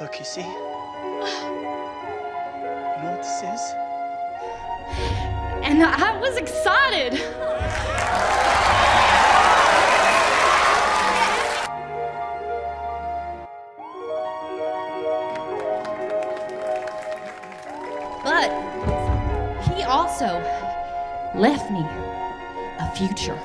Look, you see? You know what this is? And I was excited. But he also left me a future.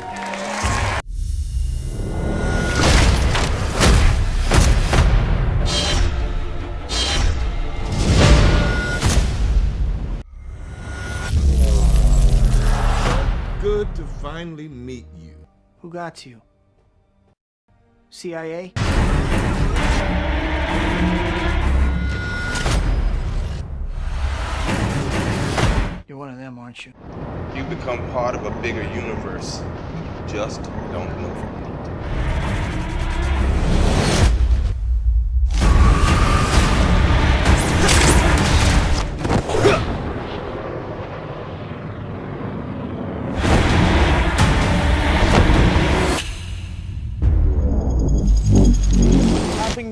Good to finally meet you. Who got you? CIA? You're one of them, aren't you? You become part of a bigger universe. You just don't know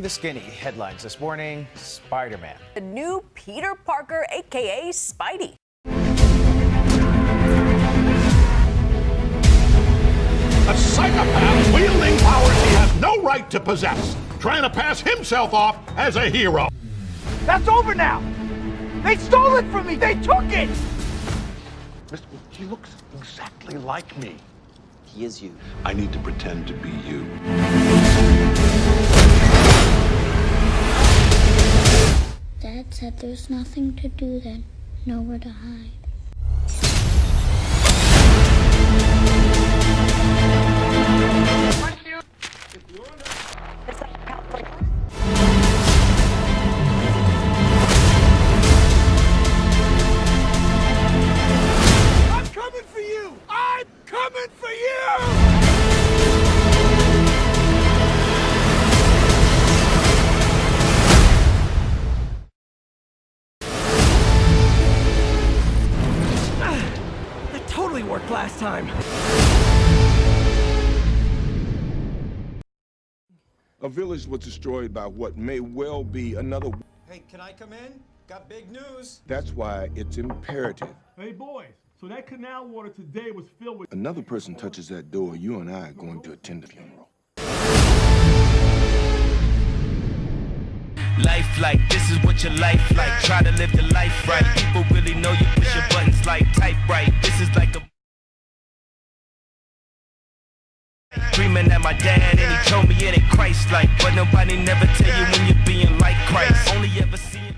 the skinny headlines this morning Spider Man. The new Peter Parker, aka Spidey. A psychopath wielding powers he has no right to possess, trying to pass himself off as a hero. That's over now! They stole it from me! They took it! Mr. He looks exactly like me. He is you. I need to pretend to be you. Said there's nothing to do then, nowhere to hide. That totally worked last time. A village was destroyed by what may well be another. Hey, can I come in? Got big news. That's why it's imperative. Hey boys, so that canal water today was filled with Another person touches that door, you and I are going to attend the funeral. Life like this is what your life like. Try to live the life right. People really know you push your buttons like type right. This is like a screaming at my dad, and he told me it ain't Christ-like. But nobody never tell you when you're being like Christ. Only ever see.